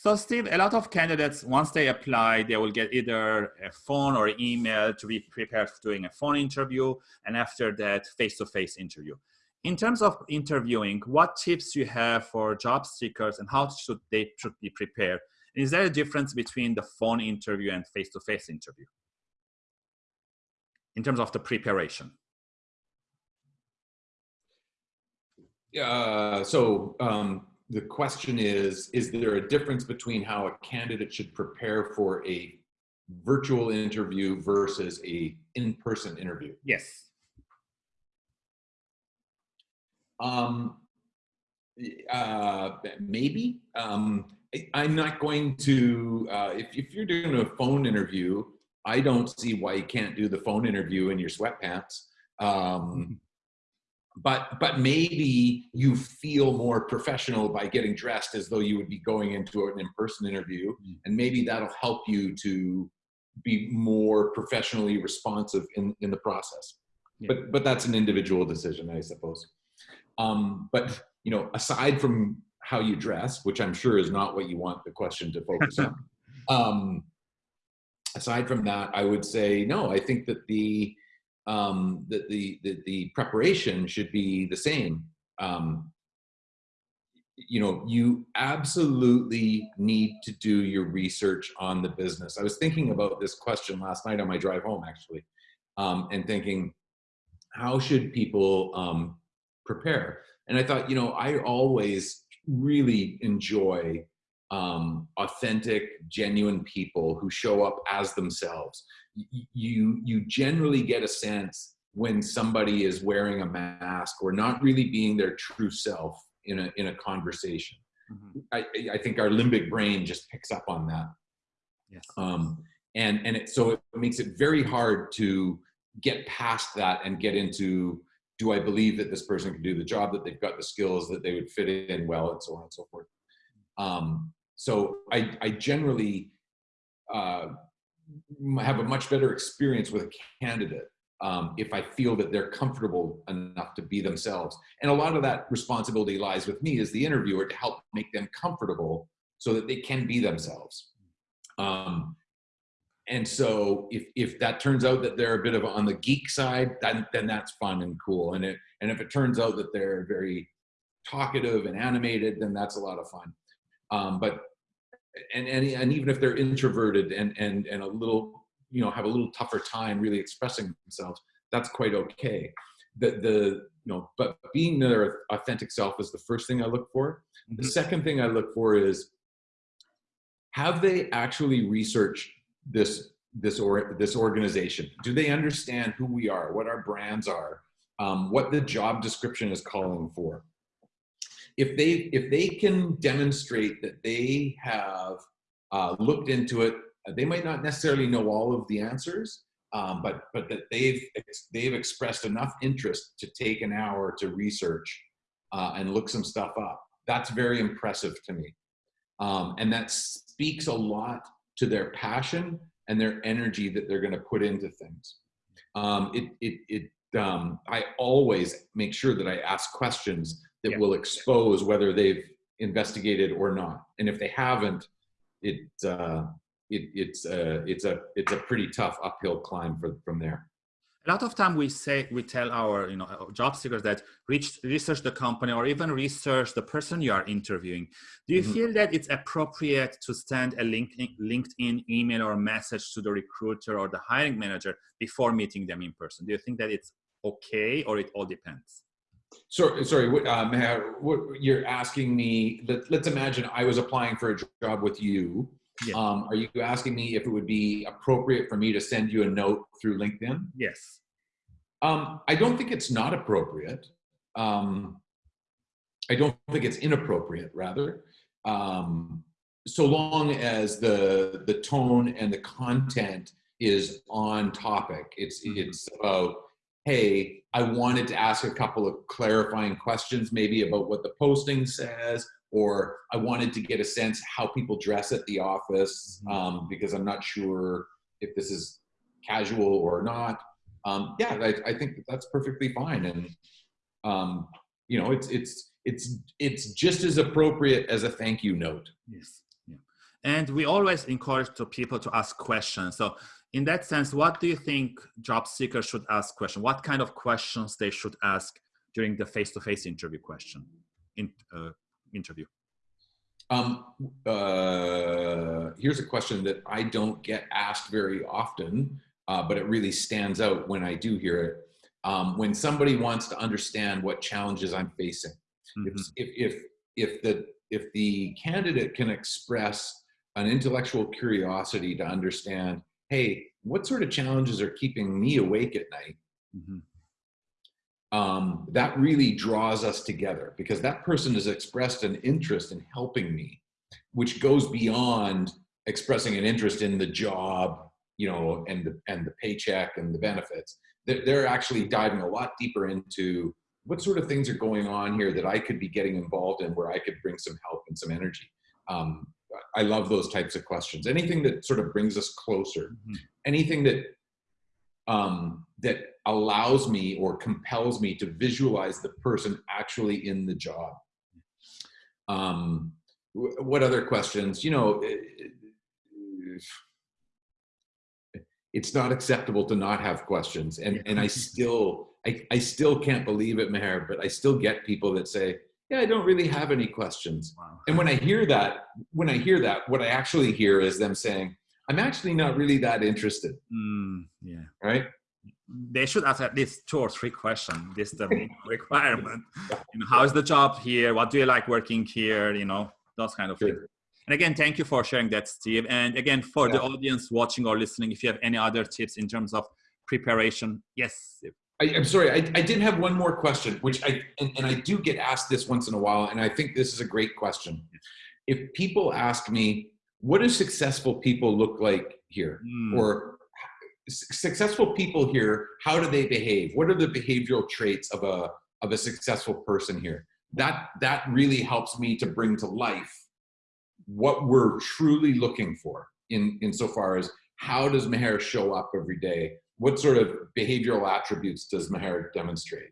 So Steve, a lot of candidates, once they apply, they will get either a phone or email to be prepared for doing a phone interview, and after that, face-to-face -face interview. In terms of interviewing, what tips you have for job seekers and how should they should be prepared? Is there a difference between the phone interview and face-to-face -face interview? In terms of the preparation? Uh, so um, the question is, is there a difference between how a candidate should prepare for a virtual interview versus a in-person interview? Yes. Um, uh, maybe. Um, I, am not going to, uh, if, if you're doing a phone interview, I don't see why you can't do the phone interview in your sweatpants. Um, but but maybe you feel more professional by getting dressed as though you would be going into an in-person interview mm. and maybe that'll help you to be more professionally responsive in in the process yeah. but but that's an individual decision i suppose um, but you know aside from how you dress which i'm sure is not what you want the question to focus on um, aside from that i would say no i think that the um, the, the, the, the, preparation should be the same. Um, you know, you absolutely need to do your research on the business. I was thinking about this question last night on my drive home, actually, um, and thinking, how should people um, prepare? And I thought, you know, I always really enjoy um, authentic, genuine people who show up as themselves you you generally get a sense when somebody is wearing a mask or not really being their true self in a in a conversation. Mm-hmm. I, I think our limbic brain just picks up on that. Yes. Um, and and it, so it makes it very hard to get past that and get into do I believe that this person can do the job that they've got the skills that they would fit in well and so on and so forth. Um, so I, I generally uh, have a much better experience with a candidate um, if I feel that they're comfortable enough to be themselves. And a lot of that responsibility lies with me as the interviewer to help make them comfortable so that they can be themselves. Um, and so if, if that turns out that they're a bit of on the geek side, then, then that's fun and cool. And, it, and if it turns out that they're very talkative and animated, then that's a lot of fun. Um, but and, and, and even if they're introverted and, and, and a little, you know, have a little tougher time really expressing themselves, that's quite okay. The, the, you know, but being their authentic self is the first thing I look for. Mm -hmm. The mm-hmm. second thing I look for is, have they actually researched this, this, or, this organization? Do they understand who we are, what our brands are, um, what the job description is calling for? If they if they can demonstrate that they have uh, looked into it, uh, they might not necessarily know all of the answers, um, but but that they've they've expressed enough interest to take an hour to research uh, and look some stuff up. That's very impressive to me, um, and that speaks a lot to their passion and their energy that they're going to put into things. Um, it it it um, I always make sure that I ask questions that yeah. will expose whether they've investigated or not. And if they haven't, it, uh, it it's uh, it's a it's a pretty tough uphill climb for, from there. A lot of time we say we tell our you know job seekers that reach, research the company or even research the person you are interviewing. Do you mm -hmm. feel that it's appropriate to send a LinkedIn, LinkedIn email or message to the recruiter or the hiring manager before meeting them in person? Do you think that it's okay or it all depends? So, sorry, what, um, what you're asking me, let, us imagine I was applying for a job with you. Yes. Um, are you asking me if it would be appropriate for me to send you a note through LinkedIn? Yes. Um, I don't think it's not appropriate. Um, I don't think it's inappropriate, rather. Um, so long as the, the tone and the content is on topic. It's, mm-hmm. it's about hey, I wanted to ask a couple of clarifying questions, maybe about what the posting says, or I wanted to get a sense how people dress at the office mm-hmm. um, because I'm not sure if this is casual or not. Um, yeah, I, I, think that's perfectly fine, and um, you know, it's it's it's it's just as appropriate as a thank you note. Yes. And we always encourage the people to ask questions. So in that sense, what do you think job seekers should ask questions? What kind of questions they should ask during the face-to-face -face interview question, in, uh, interview? Um, uh, here's a question that I don't get asked very often, uh, but it really stands out when I do hear it. Um, when somebody wants to understand what challenges I'm facing, mm -hmm. if, if, if, the, if the candidate can express an intellectual curiosity to understand, hey, what sort of challenges are keeping me awake at night? Mm -hmm um, that really draws us together because that person has expressed an interest in helping me, which goes beyond expressing an interest in the job, you know, and the, and the paycheck and the benefits. They're, they're actually diving a lot deeper into what sort of things are going on here that I could be getting involved in where I could bring some help and some energy. Um, I love those types of questions. Anything that sort of brings us closer, mm -hmm. anything that um, that allows me or compels me to visualize the person actually in the job. Um, what other questions? You know, it's not acceptable to not have questions. And, and I still, I, I still can't believe it, Meher, but I still get people that say, yeah, I don't really have any questions. Wow. And when I hear that, when I hear that, what I actually hear is them saying, I'm actually not really that interested. Mm, yeah. Right they should ask at least two or three questions. This is the requirement. You know, how is the job here? What do you like working here? You know, those kind of things. And again, thank you for sharing that, Steve. And again, for yeah. the audience watching or listening, if you have any other tips in terms of preparation, yes. I, am sorry, I, I did have one more question, which I, and, and I do get asked this once in a while, and I think this is a great question. If people ask me, what do successful people look like here? Mm. Or successful people here, how do they behave? What are the behavioral traits of a, of a successful person here? That, that really helps me to bring to life what we're truly looking for in, insofar as how does Meher show up every day? What sort of behavioral attributes does Meher demonstrate?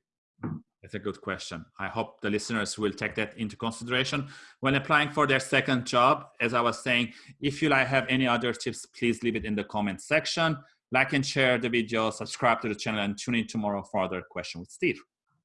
That's a good question. I hope the listeners will take that into consideration when applying for their second job. As I was saying, if you like have any other tips, please leave it in the comment section. Like and share the video, subscribe to the channel, and tune in tomorrow for other question with Steve.